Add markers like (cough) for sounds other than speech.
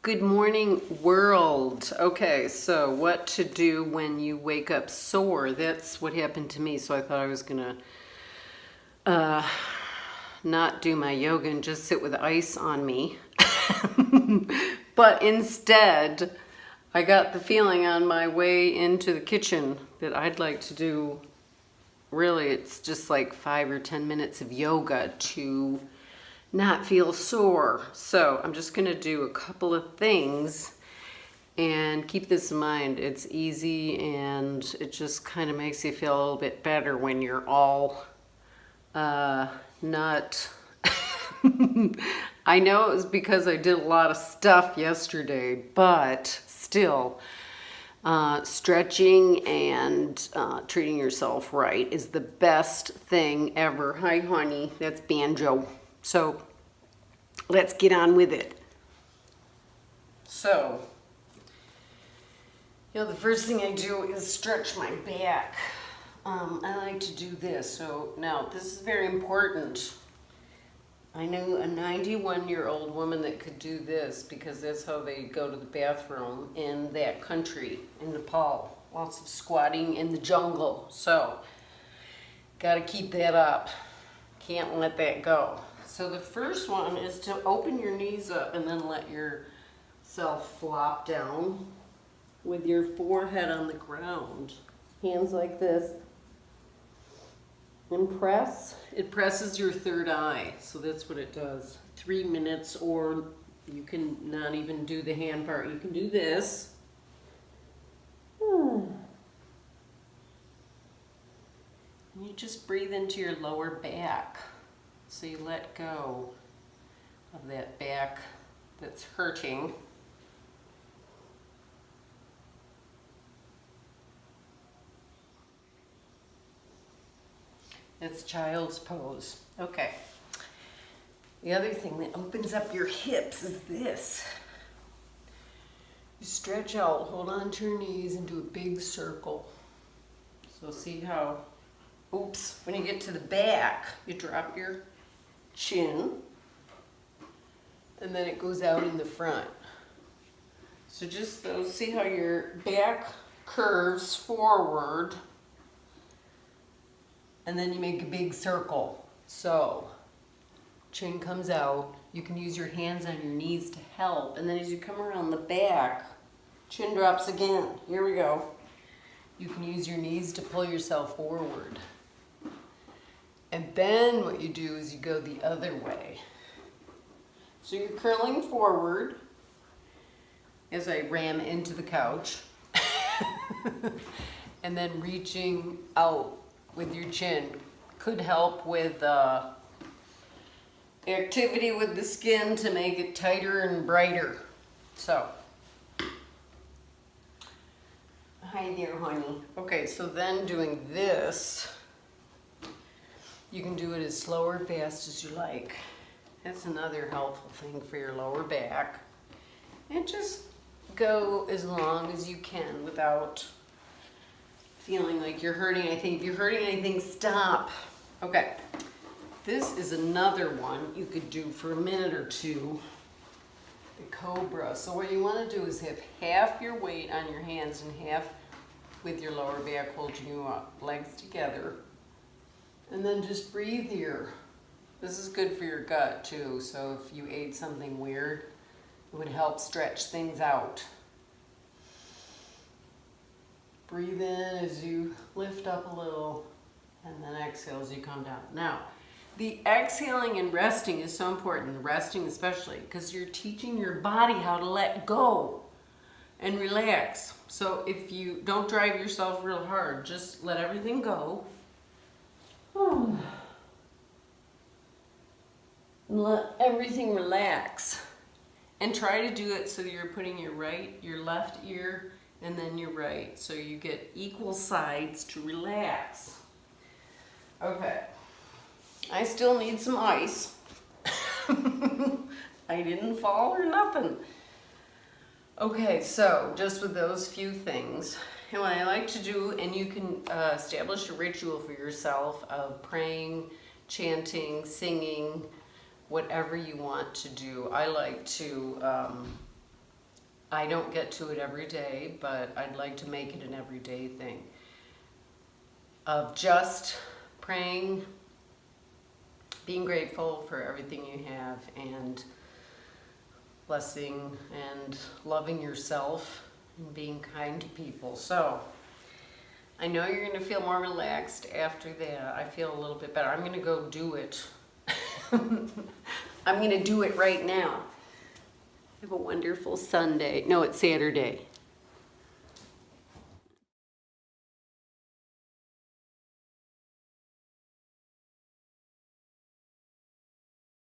Good morning, world. Okay, so what to do when you wake up sore? That's what happened to me. So I thought I was gonna uh, not do my yoga and just sit with ice on me. (laughs) but instead, I got the feeling on my way into the kitchen that I'd like to do, really, it's just like five or 10 minutes of yoga to not feel sore. So I'm just gonna do a couple of things and keep this in mind. It's easy and it just kind of makes you feel a little bit better when you're all uh, not... (laughs) I know it was because I did a lot of stuff yesterday, but still, uh, stretching and uh, treating yourself right is the best thing ever. Hi, honey. That's Banjo. So let's get on with it. So, you know, the first thing I do is stretch my back. Um, I like to do this. So now this is very important. I knew a 91 year old woman that could do this because that's how they go to the bathroom in that country, in Nepal. Lots of squatting in the jungle. So, got to keep that up. Can't let that go. So the first one is to open your knees up and then let yourself flop down with your forehead on the ground. Hands like this. And press. It presses your third eye. So that's what it does. Three minutes or you can not even do the hand part. You can do this. And you just breathe into your lower back. So you let go of that back that's hurting. It's child's pose. Okay. The other thing that opens up your hips is this. You stretch out, hold on to your knees and do a big circle. So see how, oops, when you get to the back, you drop your chin, and then it goes out in the front. So just those, see how your back curves forward, and then you make a big circle. So, chin comes out, you can use your hands on your knees to help, and then as you come around the back, chin drops again. Here we go. You can use your knees to pull yourself forward. And then what you do is you go the other way. So you're curling forward as I ram into the couch. (laughs) and then reaching out with your chin. Could help with uh, activity with the skin to make it tighter and brighter. So, hi there honey. Okay, so then doing this, you can do it as slow or fast as you like. That's another helpful thing for your lower back. And just go as long as you can without feeling like you're hurting anything. If you're hurting anything, stop. Okay, this is another one you could do for a minute or two. The Cobra. So what you want to do is have half your weight on your hands and half with your lower back holding you up, legs together. And then just breathe here. This is good for your gut too, so if you ate something weird, it would help stretch things out. Breathe in as you lift up a little, and then exhale as you come down. Now, the exhaling and resting is so important, resting especially, because you're teaching your body how to let go and relax. So if you don't drive yourself real hard, just let everything go (sighs) and let everything relax. And try to do it so you're putting your right, your left ear, and then your right. So you get equal sides to relax. Okay. I still need some ice. (laughs) I didn't fall or nothing. Okay, so just with those few things, and what I like to do, and you can uh, establish a ritual for yourself of praying, chanting, singing, whatever you want to do. I like to um, I don't get to it every day, but I'd like to make it an everyday thing. Of just praying, being grateful for everything you have, and blessing and loving yourself and being kind to people. So, I know you're gonna feel more relaxed after that. I feel a little bit better. I'm gonna go do it. (laughs) I'm gonna do it right now. Have a wonderful Sunday. No, it's Saturday.